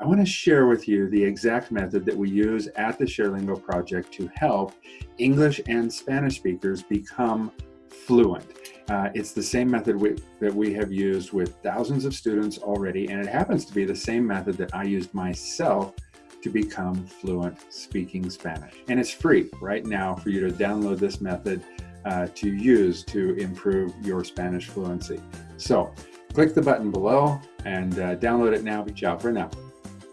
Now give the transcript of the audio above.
I want to share with you the exact method that we use at the ShareLingo project to help English and Spanish speakers become fluent. Uh, it's the same method we, that we have used with thousands of students already, and it happens to be the same method that I used myself to become fluent speaking Spanish. And it's free right now for you to download this method uh, to use to improve your Spanish fluency. So click the button below and uh, download it now. Ciao for now.